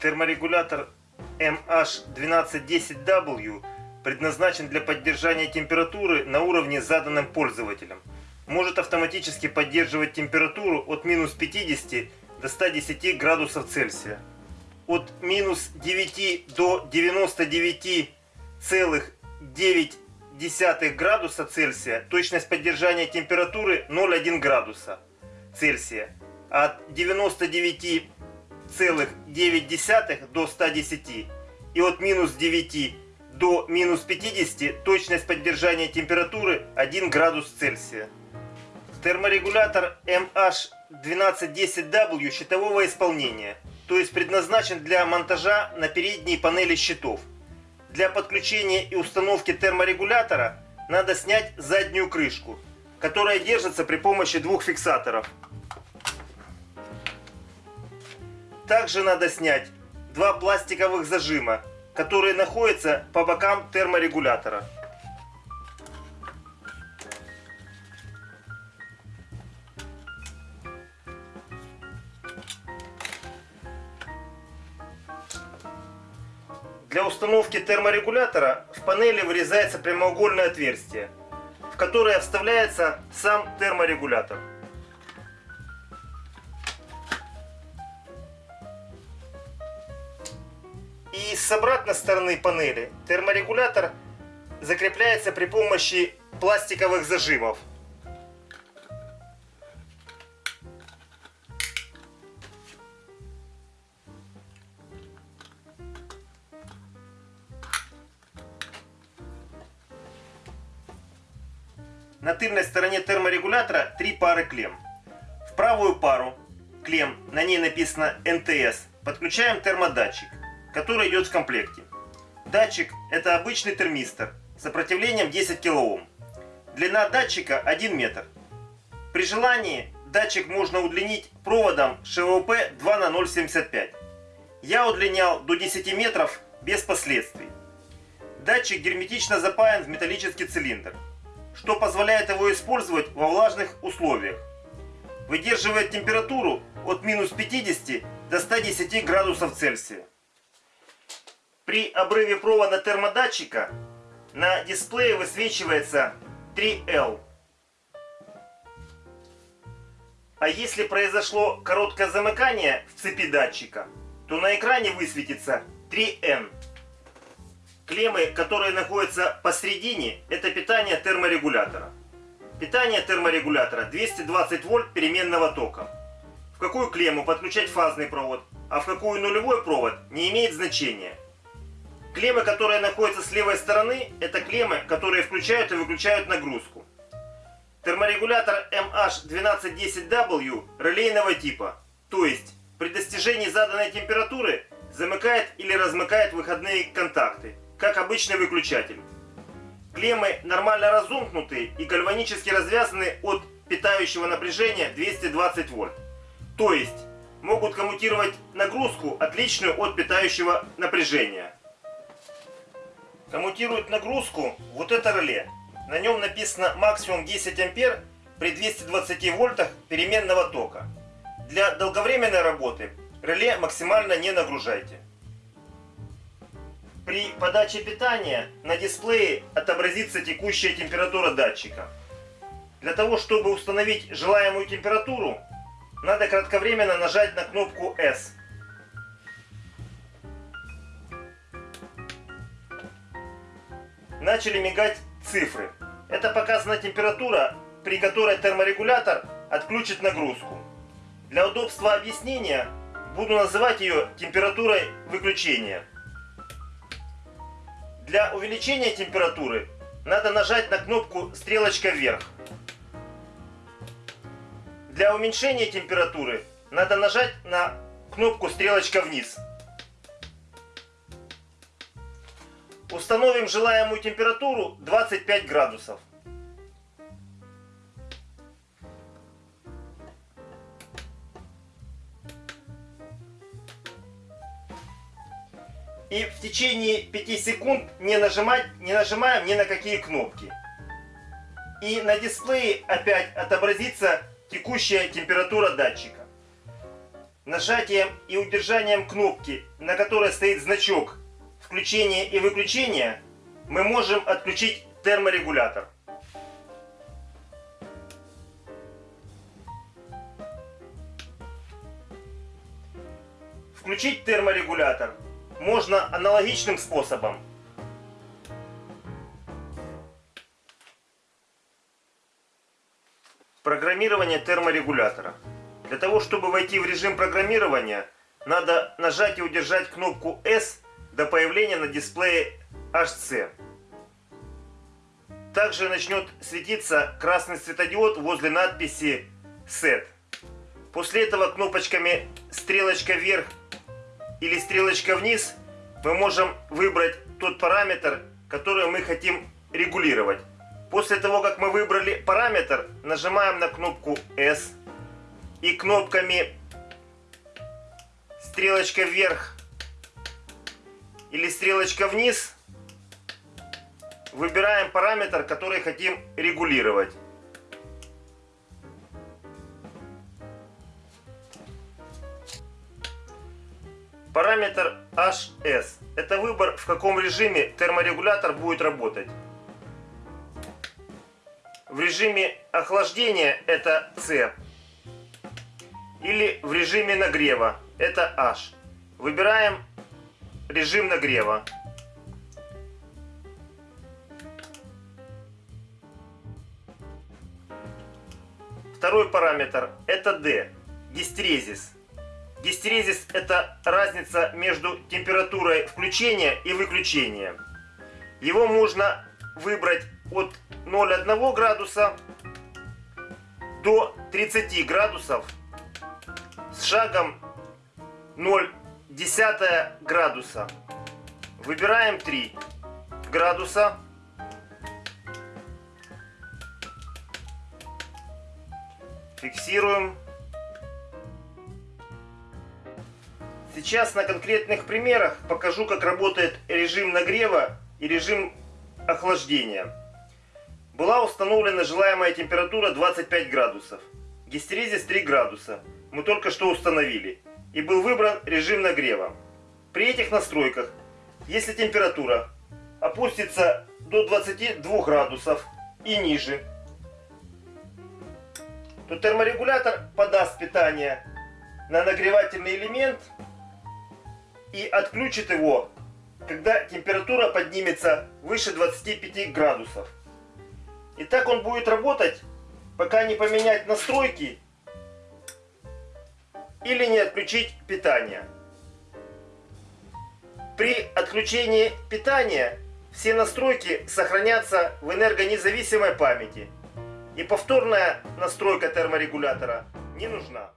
Терморегулятор MH1210W предназначен для поддержания температуры на уровне заданным пользователем. Может автоматически поддерживать температуру от минус 50 до 110 градусов Цельсия. От минус 9 до 99,9 градуса Цельсия точность поддержания температуры 0,1 градуса Цельсия. От 99,9 до 110 и от минус 9 до минус 50 точность поддержания температуры 1 градус Цельсия. Терморегулятор MH1210W щитового исполнения, то есть предназначен для монтажа на передней панели щитов. Для подключения и установки терморегулятора надо снять заднюю крышку, которая держится при помощи двух фиксаторов. Также надо снять два пластиковых зажима, которые находятся по бокам терморегулятора. Для установки терморегулятора в панели вырезается прямоугольное отверстие, в которое вставляется сам терморегулятор. С обратной стороны панели терморегулятор закрепляется при помощи пластиковых зажимов. На тыльной стороне терморегулятора три пары клем. В правую пару клем, на ней написано НТС, подключаем термодатчик, который идет в комплекте. Датчик это обычный термистор с сопротивлением 10 кОм. Длина датчика 1 метр. При желании датчик можно удлинить проводом ШВП 2 на 0,75. Я удлинял до 10 метров без последствий. Датчик герметично запаян в металлический цилиндр что позволяет его использовать во влажных условиях. Выдерживает температуру от минус 50 до 110 градусов Цельсия. При обрыве провода термодатчика на дисплее высвечивается 3L. А если произошло короткое замыкание в цепи датчика, то на экране высветится 3N. Клеммы, которые находятся посередине, это питание терморегулятора. Питание терморегулятора 220 вольт переменного тока. В какую клемму подключать фазный провод, а в какую нулевой провод не имеет значения. Клеммы, которые находятся с левой стороны, это клеммы, которые включают и выключают нагрузку. Терморегулятор MH1210W релейного типа, то есть при достижении заданной температуры замыкает или размыкает выходные контакты как обычный выключатель. Клеммы нормально разомкнуты и гальванически развязаны от питающего напряжения 220 вольт. То есть могут коммутировать нагрузку, отличную от питающего напряжения. Коммутирует нагрузку вот это реле. На нем написано максимум 10 ампер при 220 вольтах переменного тока. Для долговременной работы реле максимально не нагружайте. При подаче питания на дисплее отобразится текущая температура датчика. Для того, чтобы установить желаемую температуру, надо кратковременно нажать на кнопку S. Начали мигать цифры. Это показана температура, при которой терморегулятор отключит нагрузку. Для удобства объяснения буду называть ее температурой выключения. Для увеличения температуры надо нажать на кнопку стрелочка вверх. Для уменьшения температуры надо нажать на кнопку стрелочка вниз. Установим желаемую температуру 25 градусов. и в течение 5 секунд не, нажимать, не нажимаем ни на какие кнопки. И на дисплее опять отобразится текущая температура датчика. Нажатием и удержанием кнопки, на которой стоит значок включения и выключения, мы можем отключить терморегулятор. Включить терморегулятор можно аналогичным способом. Программирование терморегулятора. Для того, чтобы войти в режим программирования, надо нажать и удержать кнопку S до появления на дисплее HC. Также начнет светиться красный светодиод возле надписи Set. После этого кнопочками стрелочка вверх или стрелочка вниз мы можем выбрать тот параметр, который мы хотим регулировать. После того, как мы выбрали параметр, нажимаем на кнопку S и кнопками стрелочка вверх или стрелочка вниз выбираем параметр, который хотим регулировать. Параметр HS. Это выбор, в каком режиме терморегулятор будет работать. В режиме охлаждения это C. Или в режиме нагрева это H. Выбираем режим нагрева. Второй параметр это D. Гистерезис. Гистерезис – это разница между температурой включения и выключения. Его можно выбрать от 0,1 градуса до 30 градусов с шагом 0,1 градуса. Выбираем 3 градуса. Фиксируем. Сейчас на конкретных примерах покажу, как работает режим нагрева и режим охлаждения. Была установлена желаемая температура 25 градусов. Гистерезис 3 градуса. Мы только что установили. И был выбран режим нагрева. При этих настройках, если температура опустится до 22 градусов и ниже, то терморегулятор подаст питание на нагревательный элемент и отключит его, когда температура поднимется выше 25 градусов. И так он будет работать, пока не поменять настройки или не отключить питание. При отключении питания все настройки сохранятся в энергонезависимой памяти. И повторная настройка терморегулятора не нужна.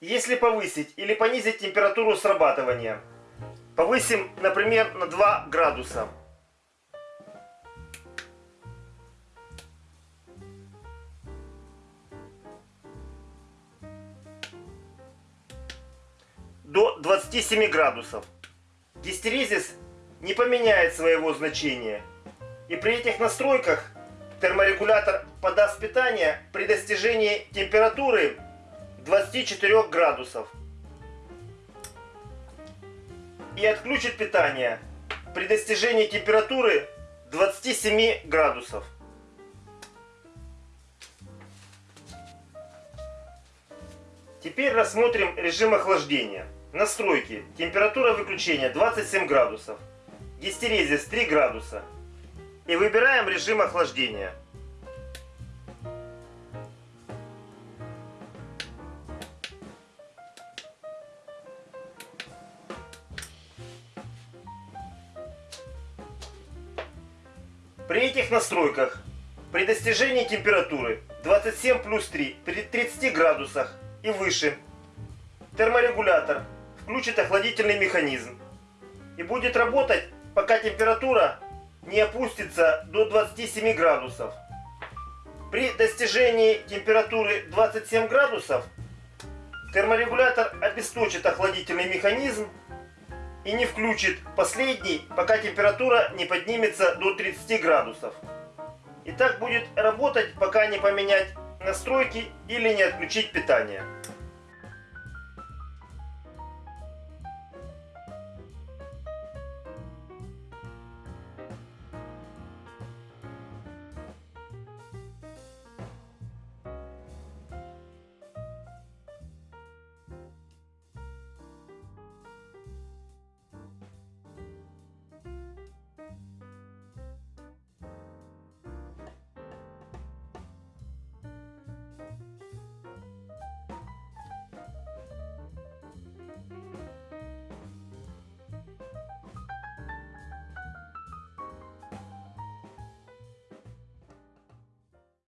Если повысить или понизить температуру срабатывания, повысим, например, на 2 градуса. До 27 градусов. Гистерезис не поменяет своего значения. И при этих настройках терморегулятор подаст питание при достижении температуры 24 градусов. И отключит питание при достижении температуры 27 градусов. Теперь рассмотрим режим охлаждения. Настройки. Температура выключения 27 градусов. Гистерезис 3 градуса. И выбираем режим охлаждения. При этих настройках, при достижении температуры 27 плюс 3 при 30 градусах и выше, терморегулятор включит охладительный механизм и будет работать, пока температура не опустится до 27 градусов. При достижении температуры 27 градусов терморегулятор обесточит охладительный механизм и не включит последний, пока температура не поднимется до 30 градусов. И так будет работать, пока не поменять настройки или не отключить питание.